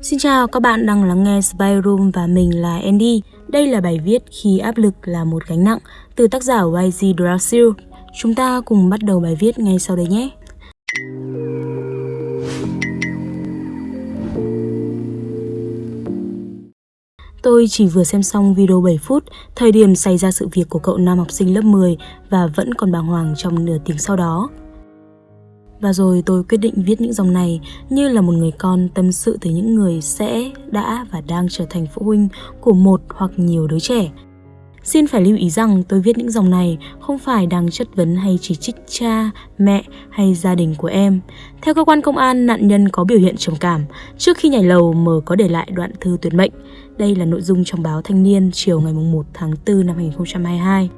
Xin chào, các bạn đang lắng nghe Spy Room và mình là Andy. Đây là bài viết Khi áp lực là một gánh nặng từ tác giả YG Drasil. Chúng ta cùng bắt đầu bài viết ngay sau đây nhé. Tôi chỉ vừa xem xong video 7 phút, thời điểm xảy ra sự việc của cậu nam học sinh lớp 10 và vẫn còn bàng hoàng trong nửa tiếng sau đó. Và rồi tôi quyết định viết những dòng này như là một người con tâm sự tới những người sẽ, đã và đang trở thành phụ huynh của một hoặc nhiều đứa trẻ. Xin phải lưu ý rằng tôi viết những dòng này không phải đang chất vấn hay chỉ trích cha, mẹ hay gia đình của em. Theo cơ quan công an, nạn nhân có biểu hiện trầm cảm. Trước khi nhảy lầu, M có để lại đoạn thư tuyệt mệnh. Đây là nội dung trong báo Thanh niên chiều ngày 1 tháng 4 năm 2022.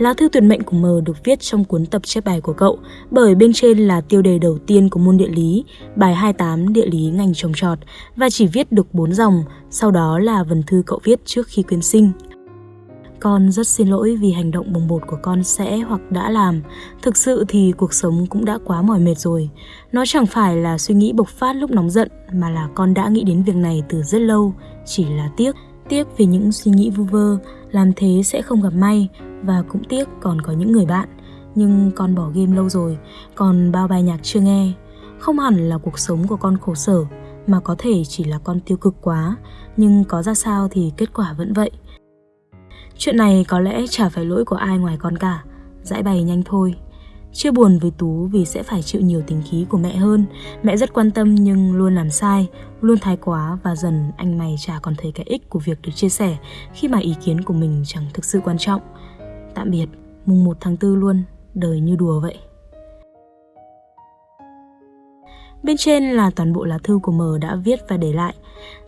Lá thư tuyệt mệnh của M được viết trong cuốn tập chép bài của cậu, bởi bên trên là tiêu đề đầu tiên của môn địa lý, bài 28 địa lý ngành trồng trọt, và chỉ viết được 4 dòng, sau đó là vần thư cậu viết trước khi quyến sinh. Con rất xin lỗi vì hành động bồng bột của con sẽ hoặc đã làm. Thực sự thì cuộc sống cũng đã quá mỏi mệt rồi. Nó chẳng phải là suy nghĩ bộc phát lúc nóng giận mà là con đã nghĩ đến việc này từ rất lâu. Chỉ là tiếc, tiếc vì những suy nghĩ vu vơ, làm thế sẽ không gặp may và cũng tiếc còn có những người bạn. Nhưng con bỏ game lâu rồi, còn bao bài nhạc chưa nghe. Không hẳn là cuộc sống của con khổ sở, mà có thể chỉ là con tiêu cực quá, nhưng có ra sao thì kết quả vẫn vậy. Chuyện này có lẽ chả phải lỗi của ai ngoài con cả, giải bày nhanh thôi. Chưa buồn với Tú vì sẽ phải chịu nhiều tình khí của mẹ hơn. Mẹ rất quan tâm nhưng luôn làm sai, luôn thái quá và dần anh mày chả còn thấy cái ích của việc được chia sẻ khi mà ý kiến của mình chẳng thực sự quan trọng. Tạm biệt, mùng 1 tháng 4 luôn, đời như đùa vậy. Bên trên là toàn bộ lá thư của M đã viết và để lại.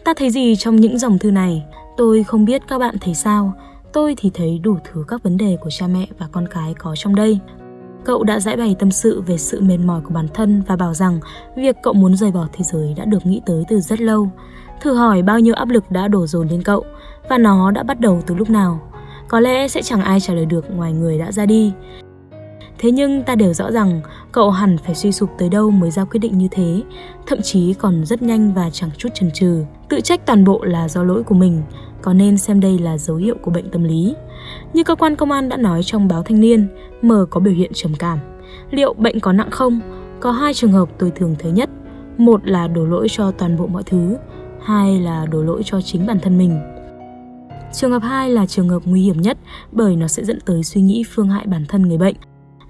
Ta thấy gì trong những dòng thư này? Tôi không biết các bạn thấy sao. Tôi thì thấy đủ thứ các vấn đề của cha mẹ và con cái có trong đây. Cậu đã giải bày tâm sự về sự mệt mỏi của bản thân và bảo rằng việc cậu muốn rời bỏ thế giới đã được nghĩ tới từ rất lâu. Thử hỏi bao nhiêu áp lực đã đổ dồn lên cậu và nó đã bắt đầu từ lúc nào. Có lẽ sẽ chẳng ai trả lời được ngoài người đã ra đi. Thế nhưng ta đều rõ rằng cậu hẳn phải suy sụp tới đâu mới ra quyết định như thế, thậm chí còn rất nhanh và chẳng chút chần chừ, tự trách toàn bộ là do lỗi của mình, có nên xem đây là dấu hiệu của bệnh tâm lý. Như cơ quan công an đã nói trong báo Thanh niên, M có biểu hiện trầm cảm. Liệu bệnh có nặng không? Có hai trường hợp tôi thường thấy nhất. Một là đổ lỗi cho toàn bộ mọi thứ, hai là đổ lỗi cho chính bản thân mình. Trường hợp 2 là trường hợp nguy hiểm nhất bởi nó sẽ dẫn tới suy nghĩ phương hại bản thân người bệnh.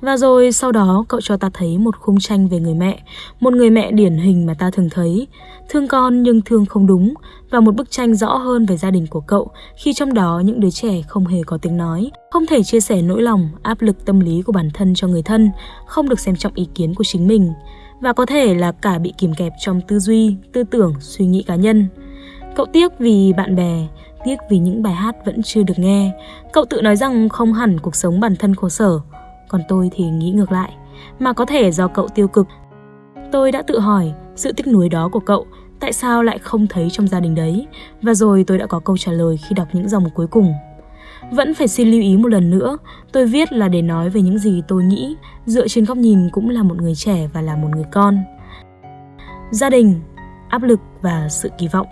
Và rồi sau đó cậu cho ta thấy một khung tranh về người mẹ, một người mẹ điển hình mà ta thường thấy, thương con nhưng thương không đúng, và một bức tranh rõ hơn về gia đình của cậu khi trong đó những đứa trẻ không hề có tiếng nói, không thể chia sẻ nỗi lòng, áp lực tâm lý của bản thân cho người thân, không được xem trọng ý kiến của chính mình, và có thể là cả bị kìm kẹp trong tư duy, tư tưởng, suy nghĩ cá nhân. Cậu tiếc vì bạn bè, tiếc vì những bài hát vẫn chưa được nghe. Cậu tự nói rằng không hẳn cuộc sống bản thân khổ sở, còn tôi thì nghĩ ngược lại, mà có thể do cậu tiêu cực. Tôi đã tự hỏi sự tiếc nuối đó của cậu tại sao lại không thấy trong gia đình đấy, và rồi tôi đã có câu trả lời khi đọc những dòng cuối cùng. Vẫn phải xin lưu ý một lần nữa, tôi viết là để nói về những gì tôi nghĩ, dựa trên góc nhìn cũng là một người trẻ và là một người con. Gia đình, áp lực và sự kỳ vọng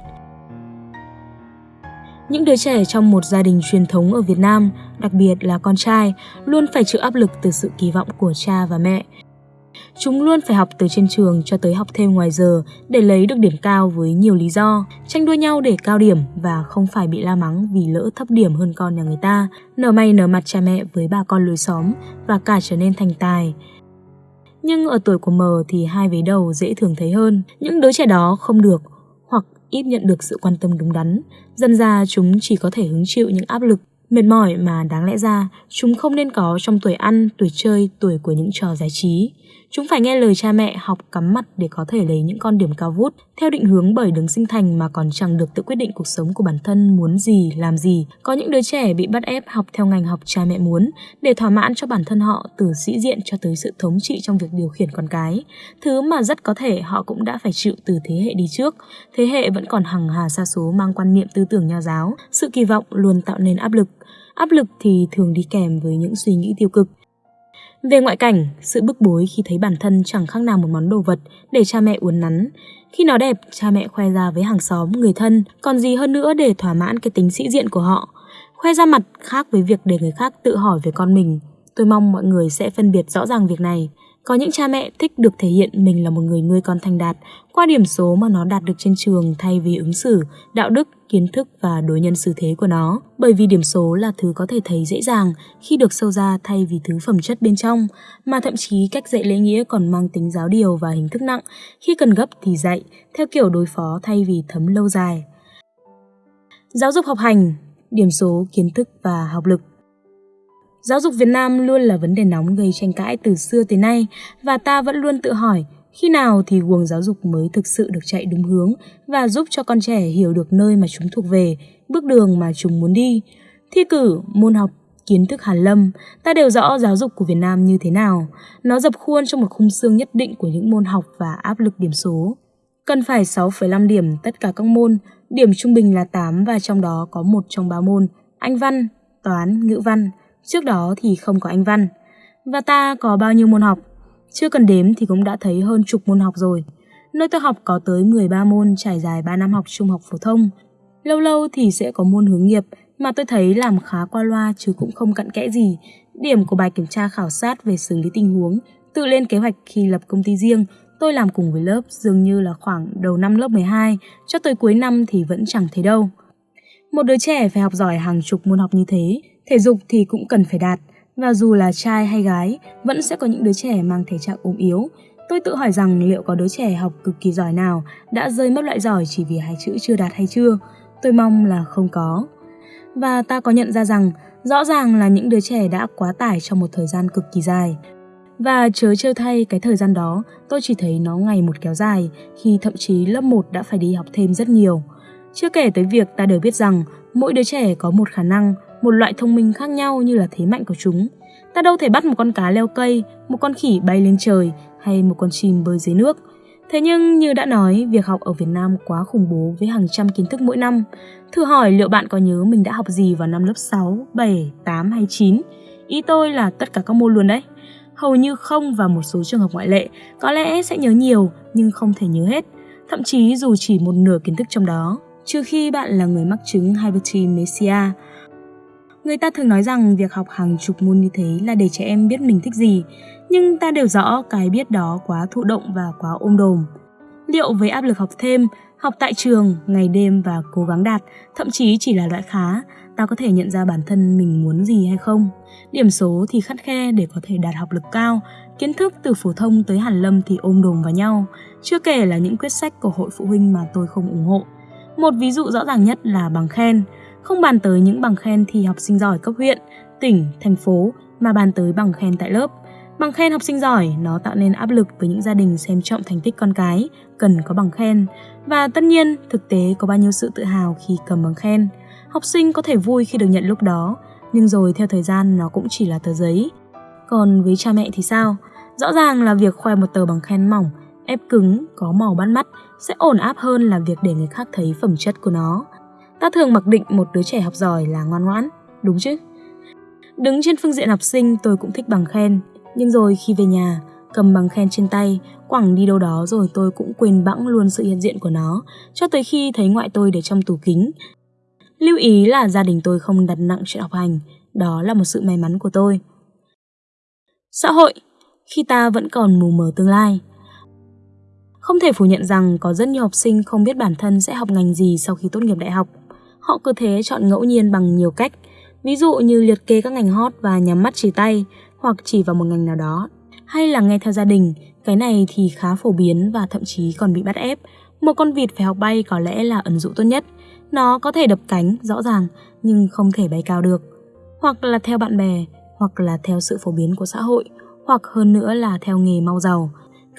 những đứa trẻ trong một gia đình truyền thống ở Việt Nam, đặc biệt là con trai, luôn phải chịu áp lực từ sự kỳ vọng của cha và mẹ. Chúng luôn phải học từ trên trường cho tới học thêm ngoài giờ để lấy được điểm cao với nhiều lý do, tranh đua nhau để cao điểm và không phải bị la mắng vì lỡ thấp điểm hơn con nhà người ta, nở may nở mặt cha mẹ với bà con lối xóm và cả trở nên thành tài. Nhưng ở tuổi của mờ thì hai vế đầu dễ thường thấy hơn, những đứa trẻ đó không được ít nhận được sự quan tâm đúng đắn. Dần ra chúng chỉ có thể hứng chịu những áp lực, mệt mỏi mà đáng lẽ ra chúng không nên có trong tuổi ăn, tuổi chơi, tuổi của những trò giải trí. Chúng phải nghe lời cha mẹ học cắm mặt để có thể lấy những con điểm cao vút, theo định hướng bởi đứng sinh thành mà còn chẳng được tự quyết định cuộc sống của bản thân muốn gì, làm gì. Có những đứa trẻ bị bắt ép học theo ngành học cha mẹ muốn để thỏa mãn cho bản thân họ từ sĩ diện cho tới sự thống trị trong việc điều khiển con cái. Thứ mà rất có thể họ cũng đã phải chịu từ thế hệ đi trước. Thế hệ vẫn còn hằng hà xa số mang quan niệm tư tưởng nho giáo, sự kỳ vọng luôn tạo nên áp lực. Áp lực thì thường đi kèm với những suy nghĩ tiêu cực về ngoại cảnh, sự bức bối khi thấy bản thân chẳng khác nào một món đồ vật để cha mẹ uốn nắn. Khi nó đẹp, cha mẹ khoe ra với hàng xóm, người thân, còn gì hơn nữa để thỏa mãn cái tính sĩ diện của họ. Khoe ra mặt khác với việc để người khác tự hỏi về con mình. Tôi mong mọi người sẽ phân biệt rõ ràng việc này. Có những cha mẹ thích được thể hiện mình là một người nuôi con thành đạt qua điểm số mà nó đạt được trên trường thay vì ứng xử, đạo đức, kiến thức và đối nhân xử thế của nó. Bởi vì điểm số là thứ có thể thấy dễ dàng khi được sâu ra thay vì thứ phẩm chất bên trong, mà thậm chí cách dạy lễ nghĩa còn mang tính giáo điều và hình thức nặng, khi cần gấp thì dạy, theo kiểu đối phó thay vì thấm lâu dài. Giáo dục học hành, điểm số, kiến thức và học lực Giáo dục Việt Nam luôn là vấn đề nóng gây tranh cãi từ xưa tới nay và ta vẫn luôn tự hỏi khi nào thì guồng giáo dục mới thực sự được chạy đúng hướng và giúp cho con trẻ hiểu được nơi mà chúng thuộc về, bước đường mà chúng muốn đi. Thi cử, môn học, kiến thức hàn lâm, ta đều rõ giáo dục của Việt Nam như thế nào. Nó dập khuôn trong một khung xương nhất định của những môn học và áp lực điểm số. Cần phải 6,5 điểm tất cả các môn, điểm trung bình là 8 và trong đó có một trong ba môn, Anh văn, toán, ngữ văn. Trước đó thì không có Anh văn. Và ta có bao nhiêu môn học? Chưa cần đếm thì cũng đã thấy hơn chục môn học rồi. Nơi tôi học có tới 13 môn trải dài 3 năm học trung học phổ thông. Lâu lâu thì sẽ có môn hướng nghiệp mà tôi thấy làm khá qua loa chứ cũng không cặn kẽ gì. Điểm của bài kiểm tra khảo sát về xử lý tình huống, tự lên kế hoạch khi lập công ty riêng, tôi làm cùng với lớp dường như là khoảng đầu năm lớp 12 cho tới cuối năm thì vẫn chẳng thấy đâu. Một đứa trẻ phải học giỏi hàng chục môn học như thế, thể dục thì cũng cần phải đạt, và dù là trai hay gái, vẫn sẽ có những đứa trẻ mang thể trạng ốm yếu. Tôi tự hỏi rằng liệu có đứa trẻ học cực kỳ giỏi nào đã rơi mất loại giỏi chỉ vì hai chữ chưa đạt hay chưa? Tôi mong là không có. Và ta có nhận ra rằng rõ ràng là những đứa trẻ đã quá tải trong một thời gian cực kỳ dài. Và chớ trêu thay cái thời gian đó, tôi chỉ thấy nó ngày một kéo dài, khi thậm chí lớp 1 đã phải đi học thêm rất nhiều. Chưa kể tới việc ta đều biết rằng mỗi đứa trẻ có một khả năng, một loại thông minh khác nhau như là thế mạnh của chúng. Ta đâu thể bắt một con cá leo cây, một con khỉ bay lên trời hay một con chim bơi dưới nước. Thế nhưng như đã nói, việc học ở Việt Nam quá khủng bố với hàng trăm kiến thức mỗi năm. Thử hỏi liệu bạn có nhớ mình đã học gì vào năm lớp 6, 7, 8 hay 9? Ý tôi là tất cả các môn luôn đấy. Hầu như không và một số trường hợp ngoại lệ, có lẽ sẽ nhớ nhiều nhưng không thể nhớ hết, thậm chí dù chỉ một nửa kiến thức trong đó, trừ khi bạn là người mắc chứng hypertimesia. Người ta thường nói rằng việc học hàng chục môn như thế là để trẻ em biết mình thích gì, nhưng ta đều rõ cái biết đó quá thụ động và quá ôm đồm. Liệu với áp lực học thêm, học tại trường, ngày đêm và cố gắng đạt, thậm chí chỉ là loại khá, ta có thể nhận ra bản thân mình muốn gì hay không? Điểm số thì khắt khe để có thể đạt học lực cao, kiến thức từ phổ thông tới hàn lâm thì ôm đồm vào nhau, chưa kể là những quyết sách của hội phụ huynh mà tôi không ủng hộ. Một ví dụ rõ ràng nhất là bằng khen, không bàn tới những bằng khen thi học sinh giỏi cấp huyện, tỉnh, thành phố mà bàn tới bằng khen tại lớp. Bằng khen học sinh giỏi nó tạo nên áp lực với những gia đình xem trọng thành tích con cái, cần có bằng khen. Và tất nhiên, thực tế có bao nhiêu sự tự hào khi cầm bằng khen. Học sinh có thể vui khi được nhận lúc đó, nhưng rồi theo thời gian nó cũng chỉ là tờ giấy. Còn với cha mẹ thì sao? Rõ ràng là việc khoe một tờ bằng khen mỏng, ép cứng, có màu bắt mắt sẽ ổn áp hơn là việc để người khác thấy phẩm chất của nó. Ta thường mặc định một đứa trẻ học giỏi là ngoan ngoãn, đúng chứ? Đứng trên phương diện học sinh tôi cũng thích bằng khen, nhưng rồi khi về nhà, cầm bằng khen trên tay, quẳng đi đâu đó rồi tôi cũng quên bẵng luôn sự hiện diện của nó, cho tới khi thấy ngoại tôi để trong tủ kính. Lưu ý là gia đình tôi không đặt nặng chuyện học hành, đó là một sự may mắn của tôi. Xã hội, khi ta vẫn còn mù mờ tương lai. Không thể phủ nhận rằng có rất nhiều học sinh không biết bản thân sẽ học ngành gì sau khi tốt nghiệp đại học. Họ cứ thế chọn ngẫu nhiên bằng nhiều cách, ví dụ như liệt kê các ngành hot và nhắm mắt chỉ tay hoặc chỉ vào một ngành nào đó. Hay là nghe theo gia đình, cái này thì khá phổ biến và thậm chí còn bị bắt ép. Một con vịt phải học bay có lẽ là ẩn dụ tốt nhất. Nó có thể đập cánh, rõ ràng, nhưng không thể bay cao được. Hoặc là theo bạn bè, hoặc là theo sự phổ biến của xã hội, hoặc hơn nữa là theo nghề mau giàu.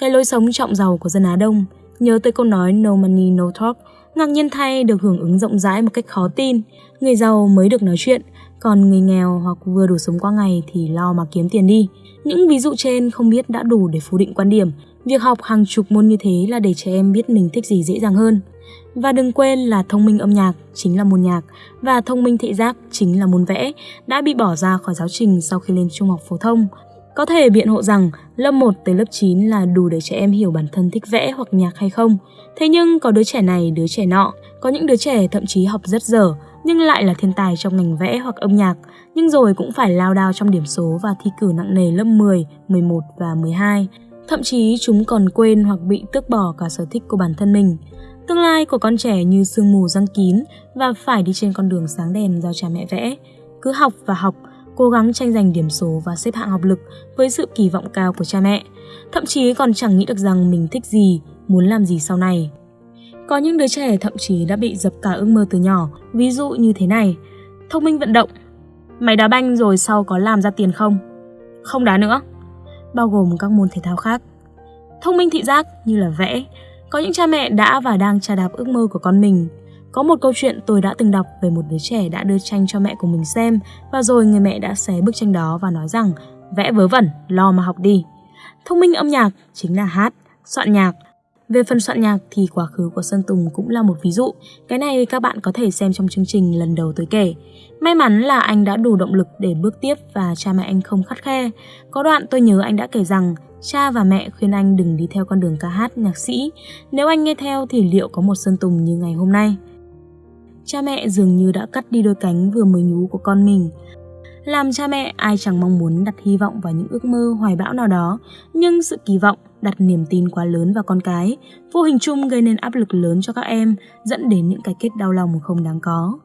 Cái lối sống trọng giàu của dân Á Đông, nhớ tới câu nói no money no talk Ngạc nhiên thay được hưởng ứng rộng rãi một cách khó tin, người giàu mới được nói chuyện, còn người nghèo hoặc vừa đủ sống qua ngày thì lo mà kiếm tiền đi. Những ví dụ trên không biết đã đủ để phủ định quan điểm, việc học hàng chục môn như thế là để trẻ em biết mình thích gì dễ dàng hơn. Và đừng quên là thông minh âm nhạc chính là môn nhạc và thông minh thị giác chính là môn vẽ đã bị bỏ ra khỏi giáo trình sau khi lên trung học phổ thông. Có thể biện hộ rằng lớp 1 tới lớp 9 là đủ để trẻ em hiểu bản thân thích vẽ hoặc nhạc hay không. Thế nhưng có đứa trẻ này, đứa trẻ nọ, có những đứa trẻ thậm chí học rất dở nhưng lại là thiên tài trong ngành vẽ hoặc âm nhạc, nhưng rồi cũng phải lao đao trong điểm số và thi cử nặng nề lớp 10, 11 và 12. Thậm chí chúng còn quên hoặc bị tước bỏ cả sở thích của bản thân mình. Tương lai của con trẻ như sương mù răng kín và phải đi trên con đường sáng đèn do cha mẹ vẽ. Cứ học và học, cố gắng tranh giành điểm số và xếp hạng học lực với sự kỳ vọng cao của cha mẹ. Thậm chí còn chẳng nghĩ được rằng mình thích gì, muốn làm gì sau này. Có những đứa trẻ thậm chí đã bị dập cả ước mơ từ nhỏ, ví dụ như thế này. Thông minh vận động. Mày đá banh rồi sau có làm ra tiền không? Không đá nữa. Bao gồm các môn thể thao khác. Thông minh thị giác như là vẽ. Có những cha mẹ đã và đang trà đạp ước mơ của con mình. Có một câu chuyện tôi đã từng đọc về một đứa trẻ đã đưa tranh cho mẹ của mình xem và rồi người mẹ đã xé bức tranh đó và nói rằng vẽ vớ vẩn, lo mà học đi. Thông minh âm nhạc chính là hát, soạn nhạc, về phần soạn nhạc thì quá khứ của Sơn Tùng cũng là một ví dụ. Cái này các bạn có thể xem trong chương trình lần đầu tôi kể. May mắn là anh đã đủ động lực để bước tiếp và cha mẹ anh không khắt khe. Có đoạn tôi nhớ anh đã kể rằng cha và mẹ khuyên anh đừng đi theo con đường ca hát nhạc sĩ. Nếu anh nghe theo thì liệu có một Sơn Tùng như ngày hôm nay? Cha mẹ dường như đã cắt đi đôi cánh vừa mới nhú của con mình. Làm cha mẹ ai chẳng mong muốn đặt hy vọng vào những ước mơ hoài bão nào đó, nhưng sự kỳ vọng đặt niềm tin quá lớn vào con cái, vô hình chung gây nên áp lực lớn cho các em, dẫn đến những cái kết đau lòng không đáng có.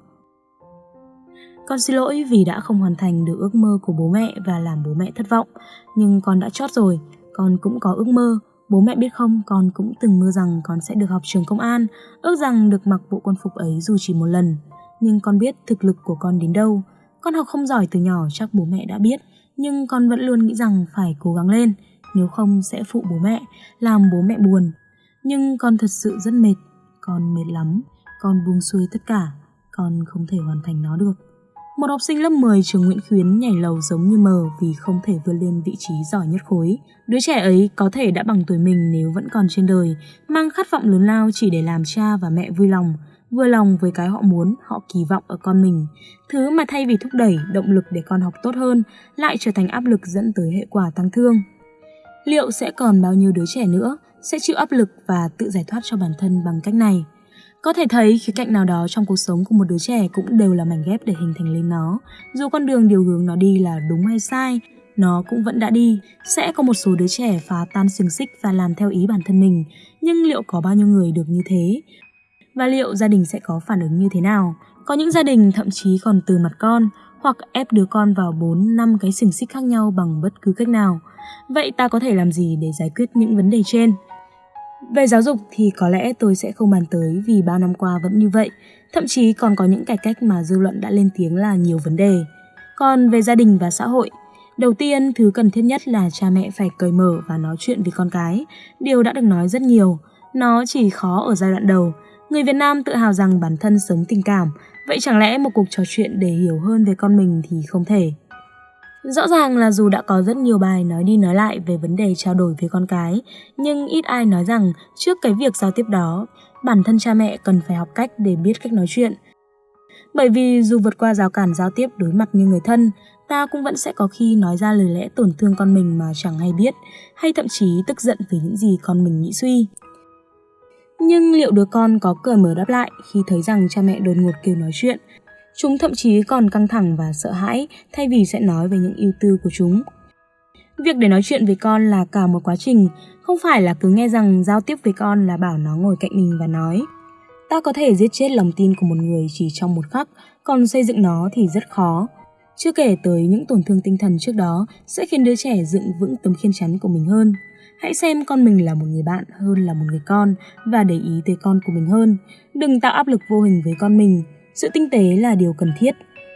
Con xin lỗi vì đã không hoàn thành được ước mơ của bố mẹ và làm bố mẹ thất vọng, nhưng con đã chót rồi, con cũng có ước mơ. Bố mẹ biết không, con cũng từng mơ rằng con sẽ được học trường công an, ước rằng được mặc bộ quân phục ấy dù chỉ một lần. Nhưng con biết thực lực của con đến đâu. Con học không giỏi từ nhỏ chắc bố mẹ đã biết, nhưng con vẫn luôn nghĩ rằng phải cố gắng lên nếu không sẽ phụ bố mẹ, làm bố mẹ buồn. Nhưng con thật sự rất mệt, con mệt lắm, con buông xuôi tất cả, con không thể hoàn thành nó được. Một học sinh lớp 10 trường Nguyễn Khuyến nhảy lầu giống như mờ vì không thể vươn lên vị trí giỏi nhất khối. Đứa trẻ ấy có thể đã bằng tuổi mình nếu vẫn còn trên đời, mang khát vọng lớn lao chỉ để làm cha và mẹ vui lòng, vừa lòng với cái họ muốn, họ kỳ vọng ở con mình. Thứ mà thay vì thúc đẩy, động lực để con học tốt hơn, lại trở thành áp lực dẫn tới hệ quả tăng thương liệu sẽ còn bao nhiêu đứa trẻ nữa sẽ chịu áp lực và tự giải thoát cho bản thân bằng cách này. Có thể thấy khía cạnh nào đó trong cuộc sống của một đứa trẻ cũng đều là mảnh ghép để hình thành lên nó. Dù con đường điều hướng nó đi là đúng hay sai, nó cũng vẫn đã đi. Sẽ có một số đứa trẻ phá tan xiềng xích và làm theo ý bản thân mình, nhưng liệu có bao nhiêu người được như thế? Và liệu gia đình sẽ có phản ứng như thế nào? Có những gia đình thậm chí còn từ mặt con, hoặc ép đứa con vào 4 năm cái xiềng xích khác nhau bằng bất cứ cách nào. Vậy ta có thể làm gì để giải quyết những vấn đề trên? Về giáo dục thì có lẽ tôi sẽ không bàn tới vì bao năm qua vẫn như vậy, thậm chí còn có những cải cách mà dư luận đã lên tiếng là nhiều vấn đề. Còn về gia đình và xã hội, đầu tiên thứ cần thiết nhất là cha mẹ phải cởi mở và nói chuyện với con cái. Điều đã được nói rất nhiều, nó chỉ khó ở giai đoạn đầu. Người Việt Nam tự hào rằng bản thân sống tình cảm, vậy chẳng lẽ một cuộc trò chuyện để hiểu hơn về con mình thì không thể. Rõ ràng là dù đã có rất nhiều bài nói đi nói lại về vấn đề trao đổi với con cái, nhưng ít ai nói rằng trước cái việc giao tiếp đó, bản thân cha mẹ cần phải học cách để biết cách nói chuyện. Bởi vì dù vượt qua rào cản giao tiếp đối mặt như người thân, ta cũng vẫn sẽ có khi nói ra lời lẽ tổn thương con mình mà chẳng hay biết, hay thậm chí tức giận vì những gì con mình nghĩ suy. Nhưng liệu đứa con có cởi mở đáp lại khi thấy rằng cha mẹ đột ngột kêu nói chuyện Chúng thậm chí còn căng thẳng và sợ hãi thay vì sẽ nói về những ưu tư của chúng. Việc để nói chuyện với con là cả một quá trình, không phải là cứ nghe rằng giao tiếp với con là bảo nó ngồi cạnh mình và nói. Ta có thể giết chết lòng tin của một người chỉ trong một khắc, còn xây dựng nó thì rất khó. Chưa kể tới những tổn thương tinh thần trước đó sẽ khiến đứa trẻ dựng vững tấm khiên chắn của mình hơn. Hãy xem con mình là một người bạn hơn là một người con và để ý tới con của mình hơn. Đừng tạo áp lực vô hình với con mình, sự tinh tế là điều cần thiết.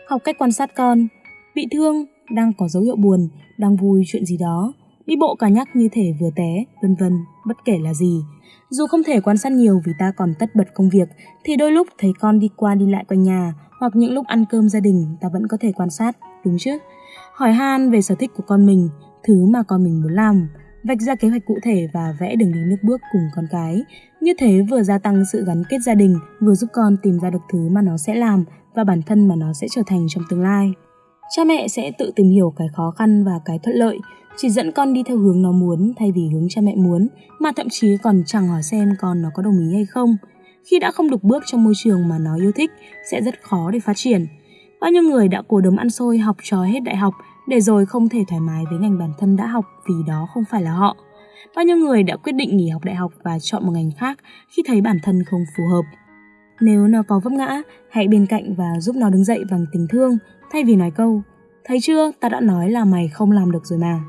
Học cách quan sát con. Bị thương, đang có dấu hiệu buồn, đang vui chuyện gì đó. Đi bộ cả nhắc như thể vừa té, vân vân, bất kể là gì. Dù không thể quan sát nhiều vì ta còn tất bật công việc, thì đôi lúc thấy con đi qua đi lại quanh nhà, hoặc những lúc ăn cơm gia đình ta vẫn có thể quan sát, đúng chứ? Hỏi han về sở thích của con mình, thứ mà con mình muốn làm, vạch ra kế hoạch cụ thể và vẽ đường đi nước bước cùng con cái. Như thế vừa gia tăng sự gắn kết gia đình, vừa giúp con tìm ra được thứ mà nó sẽ làm và bản thân mà nó sẽ trở thành trong tương lai. Cha mẹ sẽ tự tìm hiểu cái khó khăn và cái thuận lợi, chỉ dẫn con đi theo hướng nó muốn thay vì hướng cha mẹ muốn, mà thậm chí còn chẳng hỏi xem con nó có đồng ý hay không. Khi đã không được bước trong môi trường mà nó yêu thích, sẽ rất khó để phát triển. Bao nhiêu người đã cố đấm ăn xôi học trò hết đại học để rồi không thể thoải mái với ngành bản thân đã học vì đó không phải là họ. Bao nhiêu người đã quyết định nghỉ học đại học và chọn một ngành khác khi thấy bản thân không phù hợp. Nếu nó có vấp ngã, hãy bên cạnh và giúp nó đứng dậy bằng tình thương thay vì nói câu Thấy chưa, ta đã nói là mày không làm được rồi mà.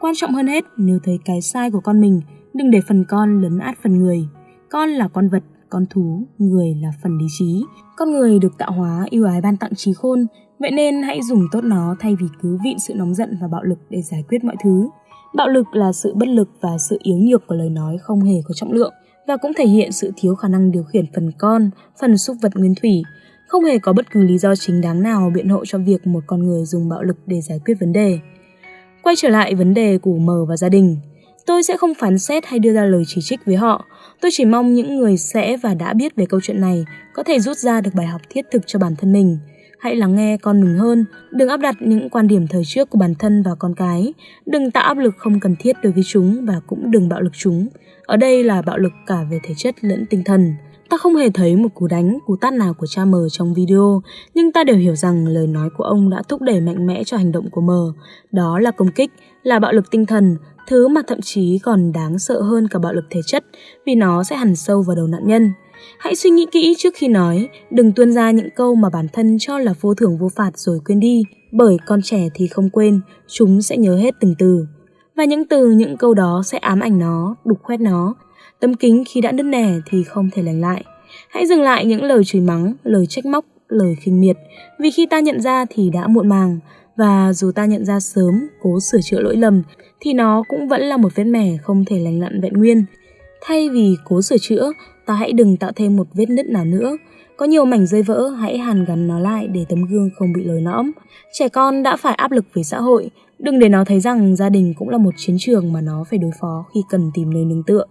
Quan trọng hơn hết, nếu thấy cái sai của con mình, đừng để phần con lấn át phần người. Con là con vật, con thú, người là phần lý trí. Con người được tạo hóa yêu ái ban tặng trí khôn, vậy nên hãy dùng tốt nó thay vì cứ vịn sự nóng giận và bạo lực để giải quyết mọi thứ. Bạo lực là sự bất lực và sự yếu nhược của lời nói không hề có trọng lượng và cũng thể hiện sự thiếu khả năng điều khiển phần con, phần xúc vật nguyên thủy. Không hề có bất cứ lý do chính đáng nào biện hộ cho việc một con người dùng bạo lực để giải quyết vấn đề. Quay trở lại vấn đề của mờ và gia đình, tôi sẽ không phán xét hay đưa ra lời chỉ trích với họ. Tôi chỉ mong những người sẽ và đã biết về câu chuyện này có thể rút ra được bài học thiết thực cho bản thân mình – hãy lắng nghe con mình hơn, đừng áp đặt những quan điểm thời trước của bản thân vào con cái, đừng tạo áp lực không cần thiết đối với chúng và cũng đừng bạo lực chúng. Ở đây là bạo lực cả về thể chất lẫn tinh thần. Ta không hề thấy một cú đánh, cú tát nào của cha mờ trong video, nhưng ta đều hiểu rằng lời nói của ông đã thúc đẩy mạnh mẽ cho hành động của mờ. Đó là công kích, là bạo lực tinh thần, thứ mà thậm chí còn đáng sợ hơn cả bạo lực thể chất vì nó sẽ hằn sâu vào đầu nạn nhân. Hãy suy nghĩ kỹ trước khi nói, đừng tuôn ra những câu mà bản thân cho là vô thưởng vô phạt rồi quên đi, bởi con trẻ thì không quên, chúng sẽ nhớ hết từng từ. Và những từ, những câu đó sẽ ám ảnh nó, đục khoét nó. Tấm kính khi đã nứt nẻ thì không thể lành lại. Hãy dừng lại những lời chửi mắng, lời trách móc, lời khinh miệt, vì khi ta nhận ra thì đã muộn màng, và dù ta nhận ra sớm, cố sửa chữa lỗi lầm, thì nó cũng vẫn là một vết mẻ không thể lành lặn vẹn nguyên. Thay vì cố sửa chữa, ta hãy đừng tạo thêm một vết nứt nào nữa. Có nhiều mảnh rơi vỡ, hãy hàn gắn nó lại để tấm gương không bị lồi lõm. Trẻ con đã phải áp lực về xã hội, đừng để nó thấy rằng gia đình cũng là một chiến trường mà nó phải đối phó khi cần tìm nơi nương tựa.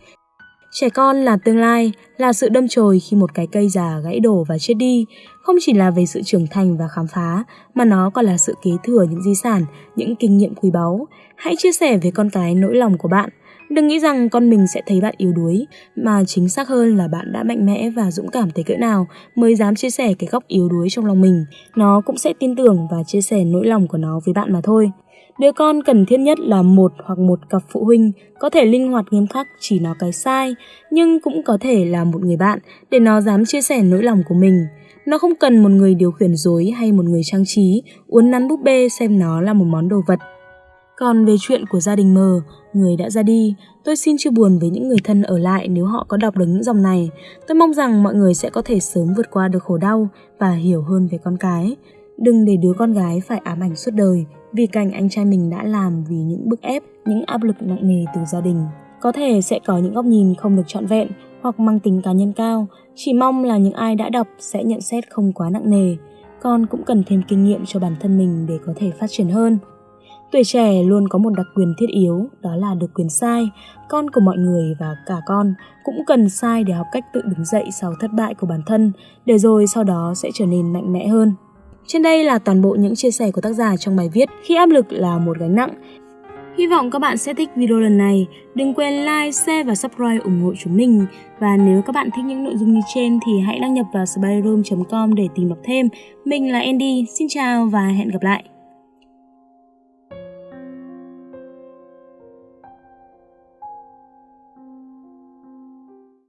Trẻ con là tương lai, là sự đâm chồi khi một cái cây già gãy đổ và chết đi, không chỉ là về sự trưởng thành và khám phá, mà nó còn là sự kế thừa những di sản, những kinh nghiệm quý báu. Hãy chia sẻ với con cái nỗi lòng của bạn, Đừng nghĩ rằng con mình sẽ thấy bạn yếu đuối, mà chính xác hơn là bạn đã mạnh mẽ và dũng cảm tới cỡ nào mới dám chia sẻ cái góc yếu đuối trong lòng mình. Nó cũng sẽ tin tưởng và chia sẻ nỗi lòng của nó với bạn mà thôi. Đứa con cần thiết nhất là một hoặc một cặp phụ huynh có thể linh hoạt nghiêm khắc chỉ nó cái sai, nhưng cũng có thể là một người bạn để nó dám chia sẻ nỗi lòng của mình. Nó không cần một người điều khiển dối hay một người trang trí, uốn nắn búp bê xem nó là một món đồ vật. Còn về chuyện của gia đình mờ, người đã ra đi, tôi xin chia buồn với những người thân ở lại nếu họ có đọc được những dòng này. Tôi mong rằng mọi người sẽ có thể sớm vượt qua được khổ đau và hiểu hơn về con cái. Đừng để đứa con gái phải ám ảnh suốt đời vì cảnh anh trai mình đã làm vì những bức ép, những áp lực nặng nề từ gia đình. Có thể sẽ có những góc nhìn không được trọn vẹn hoặc mang tính cá nhân cao, chỉ mong là những ai đã đọc sẽ nhận xét không quá nặng nề. Con cũng cần thêm kinh nghiệm cho bản thân mình để có thể phát triển hơn. Tuổi trẻ luôn có một đặc quyền thiết yếu, đó là được quyền sai. Con của mọi người và cả con cũng cần sai để học cách tự đứng dậy sau thất bại của bản thân, để rồi sau đó sẽ trở nên mạnh mẽ hơn. Trên đây là toàn bộ những chia sẻ của tác giả trong bài viết Khi áp lực là một gánh nặng. Hy vọng các bạn sẽ thích video lần này. Đừng quên like, share và subscribe ủng hộ chúng mình. Và nếu các bạn thích những nội dung như trên thì hãy đăng nhập vào spyroom.com để tìm đọc thêm. Mình là Andy, xin chào và hẹn gặp lại.